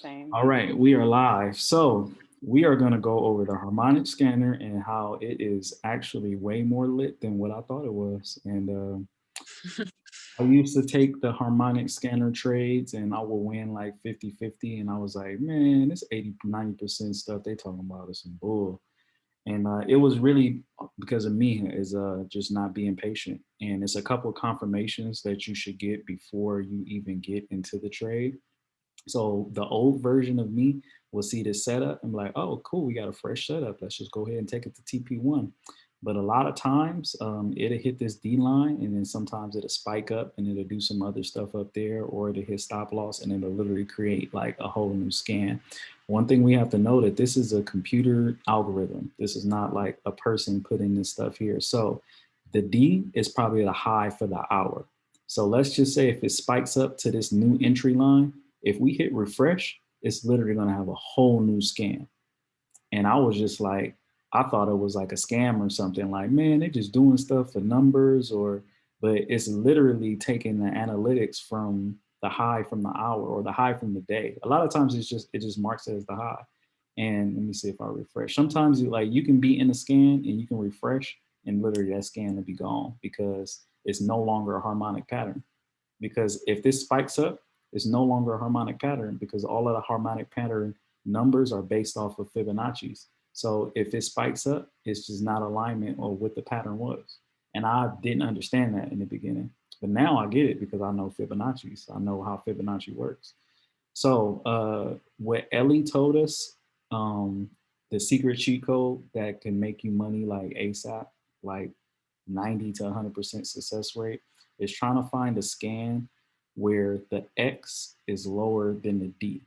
Same. All right, we are live. So we are going to go over the harmonic scanner and how it is actually way more lit than what I thought it was. And uh, I used to take the harmonic scanner trades and I would win like 50 50. And I was like, man, this 80 90% stuff they talking about is some bull. And uh, it was really because of me is uh, just not being patient. And it's a couple of confirmations that you should get before you even get into the trade. So the old version of me will see this setup and be like, oh, cool, we got a fresh setup. Let's just go ahead and take it to TP1. But a lot of times um, it'll hit this D line and then sometimes it'll spike up and it'll do some other stuff up there or it'll hit stop loss and it'll literally create like a whole new scan. One thing we have to know that this is a computer algorithm. This is not like a person putting this stuff here. So the D is probably the high for the hour. So let's just say if it spikes up to this new entry line, if we hit refresh, it's literally gonna have a whole new scan. And I was just like, I thought it was like a scam or something like, man, they're just doing stuff for numbers or, but it's literally taking the analytics from the high from the hour or the high from the day. A lot of times it's just, it just marks it as the high. And let me see if I refresh. Sometimes you like, you can be in a scan and you can refresh and literally that scan will be gone because it's no longer a harmonic pattern. Because if this spikes up, it's no longer a harmonic pattern because all of the harmonic pattern numbers are based off of Fibonacci's. So if it spikes up, it's just not alignment or what the pattern was. And I didn't understand that in the beginning, but now I get it because I know Fibonacci's. I know how Fibonacci works. So uh, what Ellie told us, um, the secret cheat code that can make you money like ASAP, like 90 to 100% success rate, is trying to find a scan where the X is lower than the D.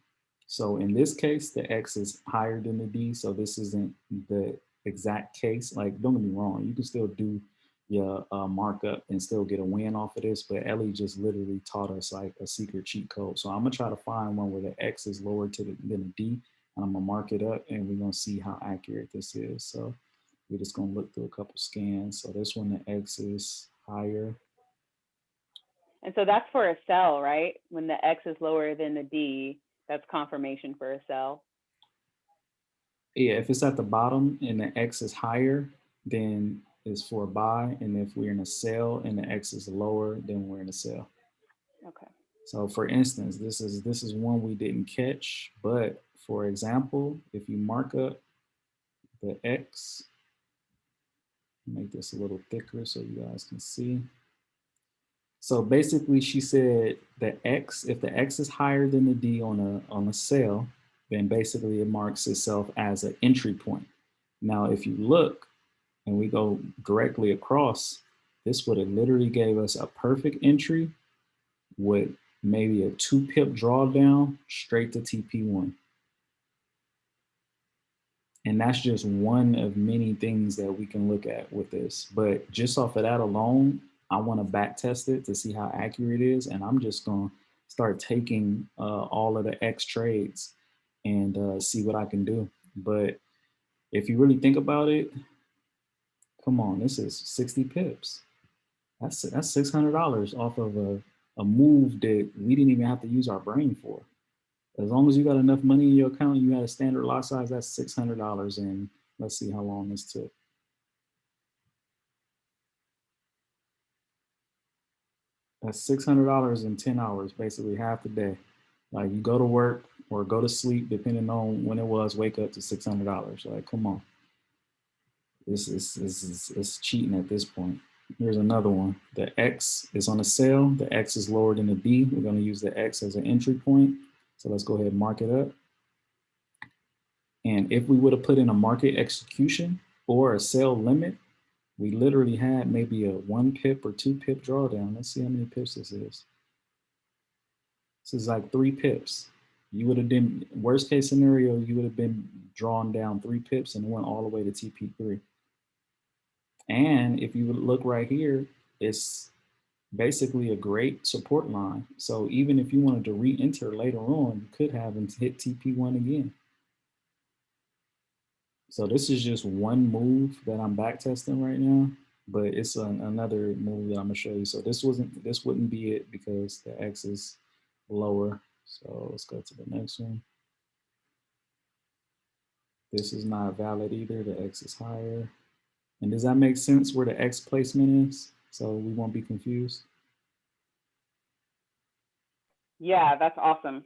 So in this case, the X is higher than the D. So this isn't the exact case. Like, don't get me wrong, you can still do your uh, markup and still get a win off of this, but Ellie just literally taught us like a secret cheat code. So I'm gonna try to find one where the X is lower to the, than the D, and I'm gonna mark it up and we're gonna see how accurate this is. So we're just gonna look through a couple scans. So this one, the X is higher and so that's for a sell, right? When the X is lower than the D, that's confirmation for a sell. Yeah, if it's at the bottom and the X is higher, then it's for a buy. And if we're in a sell and the X is lower, then we're in a sell. Okay. So for instance, this is this is one we didn't catch, but for example, if you mark up the X, make this a little thicker so you guys can see. So basically she said that X, if the X is higher than the D on a, on a sell, then basically it marks itself as an entry point. Now, if you look and we go directly across, this would have literally gave us a perfect entry with maybe a two pip drawdown straight to TP1. And that's just one of many things that we can look at with this. But just off of that alone, I want to back test it to see how accurate it is. And I'm just going to start taking uh, all of the X trades and uh, see what I can do. But if you really think about it, come on, this is 60 pips. That's that's $600 off of a, a move that we didn't even have to use our brain for. As long as you got enough money in your account, you had a standard lot size, that's $600. And let's see how long this took. That's six hundred dollars in ten hours, basically half the day. Like you go to work or go to sleep, depending on when it was. Wake up to six hundred dollars. Like, come on. This is this is it's cheating at this point. Here's another one. The X is on a sale. The X is lower than the B. We're going to use the X as an entry point. So let's go ahead and mark it up. And if we would have put in a market execution or a sell limit, we literally had maybe a one pip or two pip drawdown. Let's see how many pips this is. This is like three pips. You would have been, worst case scenario, you would have been drawn down three pips and went all the way to TP3. And if you look right here, it's basically a great support line. So even if you wanted to re-enter later on, you could have and hit TP1 again. So this is just one move that I'm back testing right now, but it's an, another move that I'm gonna show you. So this wasn't, this wouldn't be it because the X is lower. So let's go to the next one. This is not valid either. The X is higher. And does that make sense where the X placement is? So we won't be confused. Yeah, that's awesome.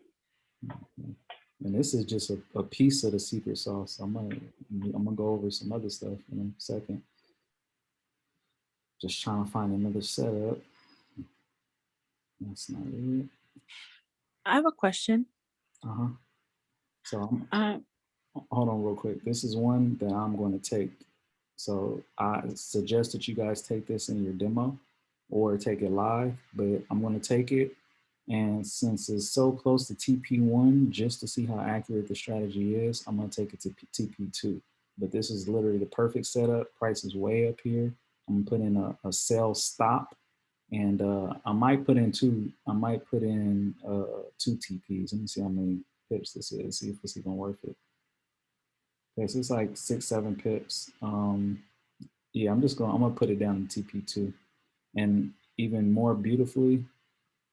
Mm-hmm. And this is just a, a piece of the secret sauce. I'm gonna I'm gonna go over some other stuff in a second. Just trying to find another setup. That's not it. I have a question. Uh-huh. So Um, hold on real quick. This is one that I'm going to take. So I suggest that you guys take this in your demo or take it live, but I'm going to take it. And since it's so close to TP1, just to see how accurate the strategy is, I'm to take it to TP2. But this is literally the perfect setup. Price is way up here. I'm gonna put in a, a sell stop and uh, I might put in two, I might put in uh, two TPs. Let me see how many pips this is, see if it's even worth it. Okay, so it's like six, seven pips. Um, yeah, I'm just going, I'm gonna put it down in TP2. And even more beautifully,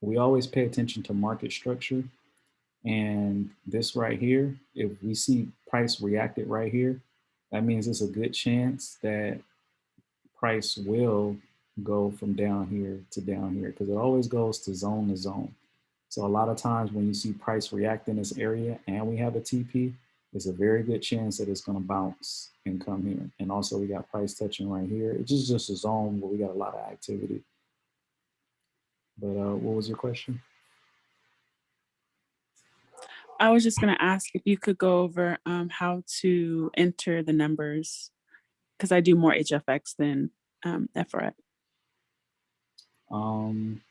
we always pay attention to market structure. And this right here, if we see price reacted right here, that means it's a good chance that price will go from down here to down here because it always goes to zone to zone. So a lot of times when you see price react in this area and we have a TP, there's a very good chance that it's going to bounce and come here. And also we got price touching right here. It's just, just a zone where we got a lot of activity. But uh, what was your question? I was just gonna ask if you could go over um, how to enter the numbers, because I do more HFX than um, FRX. Um,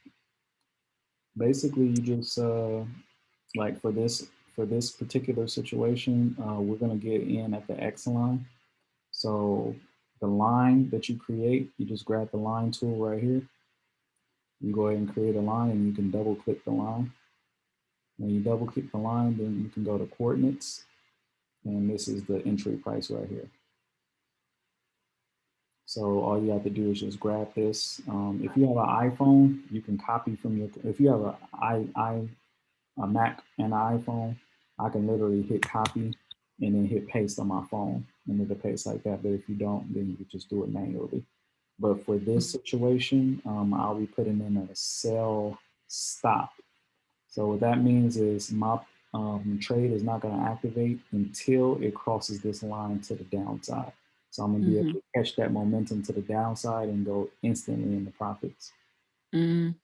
basically, you just uh, like for this for this particular situation, uh, we're gonna get in at the X line. So the line that you create, you just grab the line tool right here. You go ahead and create a line, and you can double click the line. When you double click the line, then you can go to coordinates, and this is the entry price right here. So all you have to do is just grab this. Um, if you have an iPhone, you can copy from your, if you have a, I, I, a Mac and an iPhone, I can literally hit copy and then hit paste on my phone and it'll paste like that. But if you don't, then you just do it manually. But for this situation, um, I'll be putting in a sell stop. So what that means is my um, trade is not going to activate until it crosses this line to the downside. So I'm gonna be able to catch that momentum to the downside and go instantly in the profits. Mm,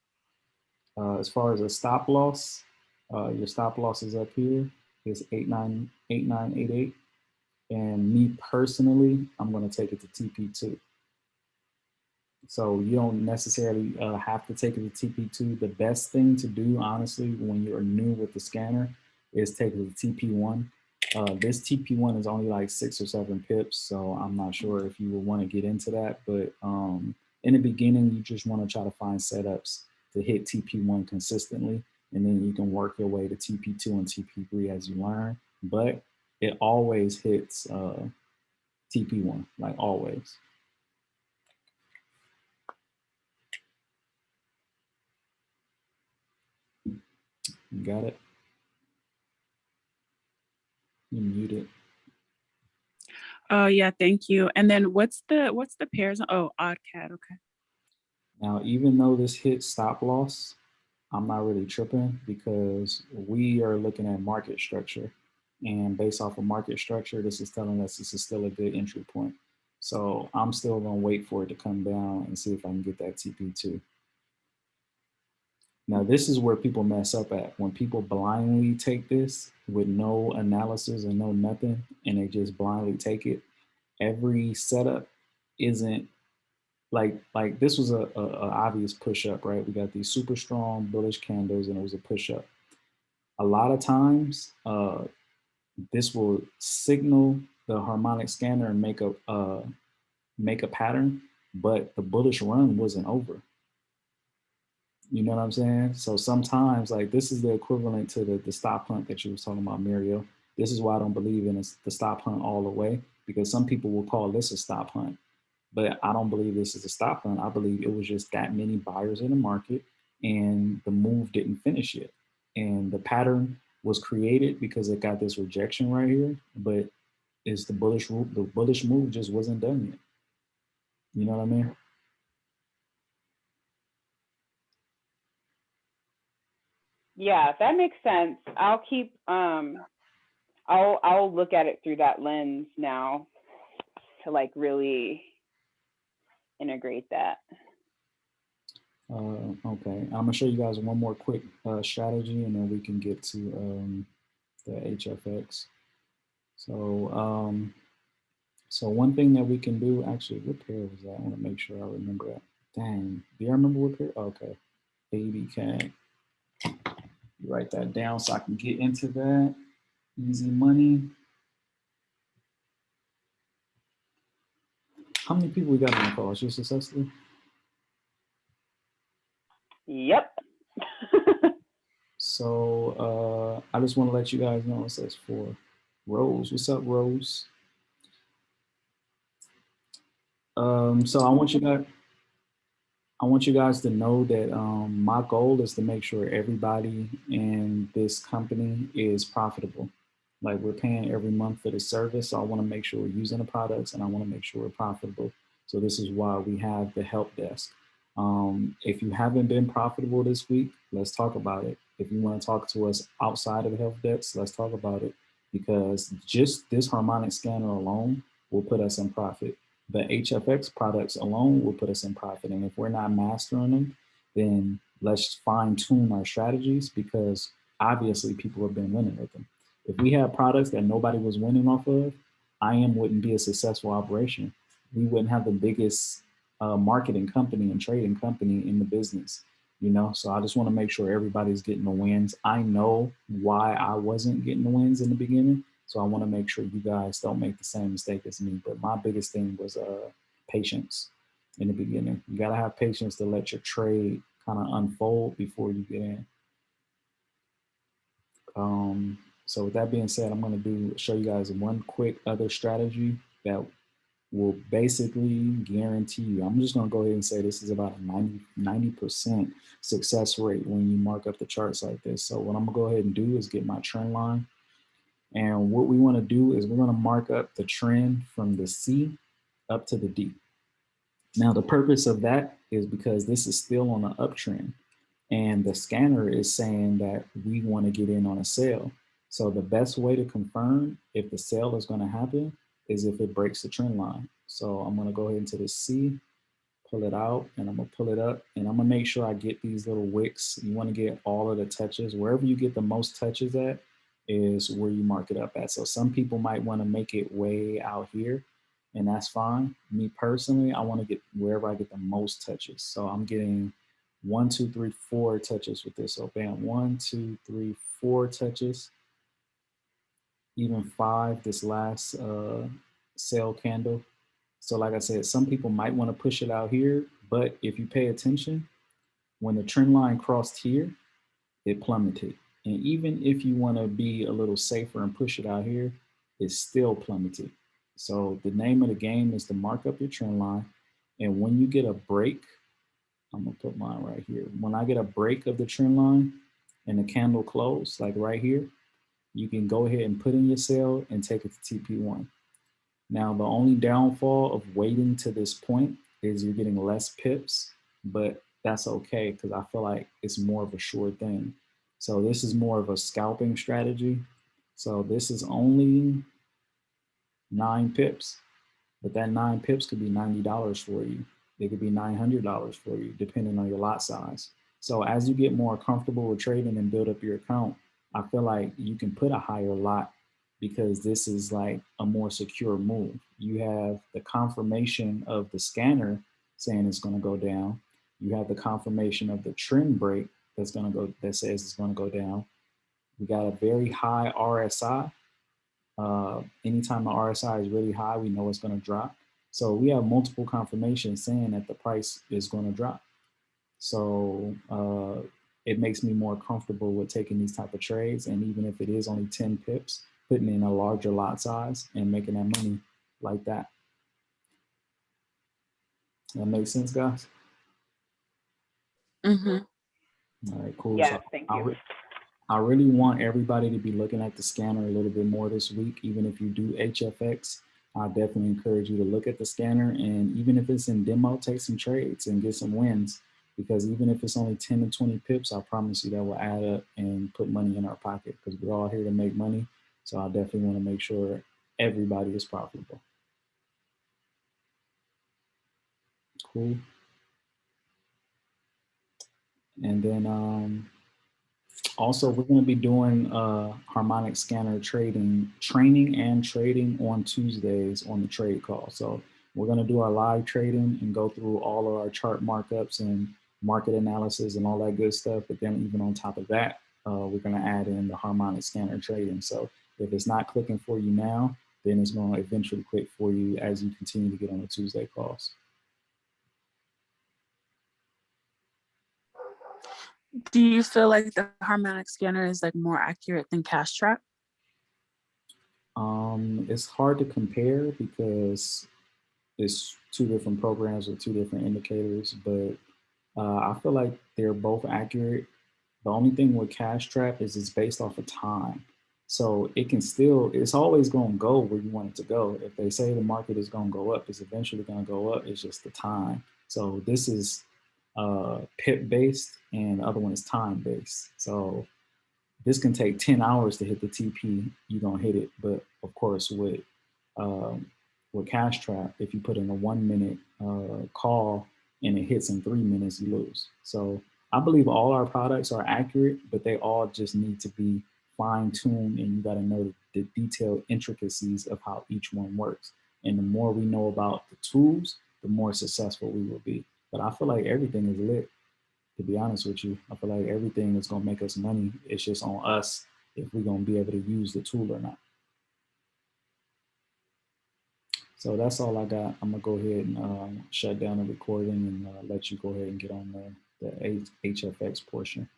Uh, as far as a stop loss, uh, your stop loss is up here. It's 898988. And me personally, I'm gonna take it to TP2. So you don't necessarily uh, have to take it to TP2. The best thing to do, honestly, when you're new with the scanner is take it to TP1 uh, this TP1 is only like six or seven pips, so I'm not sure if you would want to get into that. But um, in the beginning, you just want to try to find setups to hit TP1 consistently, and then you can work your way to TP2 and TP3 as you learn. But it always hits uh, TP1, like always. You got it? You muted. oh yeah, thank you. And then what's the what's the pairs? Oh, AUD CAD. Okay. Now, even though this hit stop loss, I'm not really tripping because we are looking at market structure. And based off of market structure, this is telling us this is still a good entry point. So I'm still gonna wait for it to come down and see if I can get that TP2. Now, this is where people mess up at. When people blindly take this with no analysis and no nothing, and they just blindly take it, every setup isn't like like this was a, a, a obvious push up, right? We got these super strong bullish candles, and it was a push up. A lot of times, uh, this will signal the harmonic scanner and make a uh, make a pattern, but the bullish run wasn't over. You know what I'm saying? So sometimes like this is the equivalent to the, the stop hunt that you was talking about, Mario. This is why I don't believe in the stop hunt all the way, because some people will call this a stop hunt. But I don't believe this is a stop hunt. I believe it was just that many buyers in the market and the move didn't finish yet. And the pattern was created because it got this rejection right here, but is the bullish the bullish move just wasn't done yet. You know what I mean? Yeah, that makes sense. I'll keep, um, I'll, I'll look at it through that lens now to like really integrate that. Uh, okay, I'm gonna show you guys one more quick uh, strategy and then we can get to um, the HFX. So, um, so one thing that we can do, actually, what pair was that? I wanna make sure I remember that. Dang, do you remember what pair? Okay, Write that down so I can get into that. Easy money. How many people we got on the call? It's just successfully? Yep. So uh, I just want to let you guys know it says for Rose. What's up, Rose? Um, so I want you guys, I want you guys to know that um, my goal is to make sure everybody in this company is profitable. Like we're paying every month for the service. So I want to make sure we're using the products and I want to make sure we're profitable. So this is why we have the help desk. Um, if you haven't been profitable this week, let's talk about it. If you want to talk to us outside of the help desk, let's talk about it because just this harmonic scanner alone will put us in profit. The HFX products alone will put us in profit. And if we're not mastering them, then let's fine tune our strategies because obviously people have been winning with them. If we had products that nobody was winning off of, IM wouldn't be a successful operation. We wouldn't have the biggest uh, marketing company and trading company in the business, you know? So I just wanna make sure everybody's getting the wins. I know why I wasn't getting the wins in the beginning. So I wanna make sure you guys don't make the same mistake as me. But my biggest thing was uh, patience in the beginning. You gotta have patience to let your trade kind of unfold before you get in. Um, so with that being said, I'm gonna do show you guys one quick other strategy that will basically guarantee you, I'm just gonna go ahead and say this is about a 90, percent success rate when you mark up the charts like this. So what I'm gonna go ahead and do is get my trend line. And what we wanna do is we're gonna mark up the trend from the C up to the D. Now the purpose of that is because this is still on an uptrend and the scanner is saying that we wanna get in on a sale. So the best way to confirm if the sale is gonna happen is if it breaks the trend line. So I'm gonna go ahead into the C, pull it out, and I'm gonna pull it up, and I'm gonna make sure I get these little wicks. You wanna get all of the touches. Wherever you get the most touches at is where you mark it up at. So some people might wanna make it way out here, and that's fine. Me personally, I wanna get wherever I get the most touches. So I'm getting one, two, three, four touches with this. So bam, one, two, three, four touches even five this last uh, sale candle. So like I said, some people might want to push it out here, but if you pay attention, when the trend line crossed here, it plummeted. And even if you want to be a little safer and push it out here, it's still plummeted. So the name of the game is to mark up your trend line. And when you get a break, I'm gonna put mine right here. When I get a break of the trend line and the candle close, like right here, you can go ahead and put in your sale and take it to TP1. Now, the only downfall of waiting to this point is you're getting less pips, but that's okay because I feel like it's more of a sure thing. So this is more of a scalping strategy. So this is only nine pips, but that nine pips could be $90 for you. It could be $900 for you, depending on your lot size. So as you get more comfortable with trading and build up your account, I feel like you can put a higher lot because this is like a more secure move. You have the confirmation of the scanner saying it's going to go down. You have the confirmation of the trend break that's going to go that says it's to go down. We got a very high RSI. Uh, anytime the RSI is really high, we know it's going to drop. So we have multiple confirmations saying that the price is going to drop. So uh, it makes me more comfortable with taking these type of trades. And even if it is only 10 pips, putting in a larger lot size and making that money like that. That makes sense, guys? Mm-hmm. All right, cool. Yes, So thank I'll, you. I really want everybody to be looking at the scanner a little bit more this week. Even if you do HFX, I definitely encourage you to look at the scanner and even if it's in demo, take some trades and get some wins. Because even if it's only 10 to 20 pips, I promise you that will add up and put money in our pocket because we're all here to make money. So I definitely want to make sure everybody is profitable. Cool. And then um, also we're going to be doing uh, harmonic scanner trading, training and trading on Tuesdays on the trade call. So we're going to do our live trading and go through all of our chart markups and market analysis and all that good stuff. But then even on top of that, uh, we're going to add in the harmonic scanner trading. So if it's not clicking for you now, then it's going to eventually click for you as you continue to get on the Tuesday calls. Do you feel like the harmonic scanner is like more accurate than Cash Trap? Um, it's hard to compare because it's two different programs with two different indicators, but uh, I feel like they're both accurate. The only thing with Cash Trap is it's based off of time. So it can still, it's always going to go where you want it to go. If they say the market is going to go up, it's eventually going to go up. It's just the time. So this is uh, pip based and the other one is time based. So this can take 10 hours to hit the TP, you're gonna hit it. But of course with, um, with Cash Trap, if you put in a one minute uh, call and it hits in three minutes, you lose. So I believe all our products are accurate, but they all just need to be fine tuned and you gotta know the, the detailed intricacies of how each one works. And the more we know about the tools, the more successful we will be. But I feel like everything is lit, to be honest with you. I feel like everything is gonna make us money. It's just on us if we're gonna be able to use the tool or not. So that's all I got. I'm gonna go ahead and um, shut down the recording and uh, let you go ahead and get on the, the HFX portion.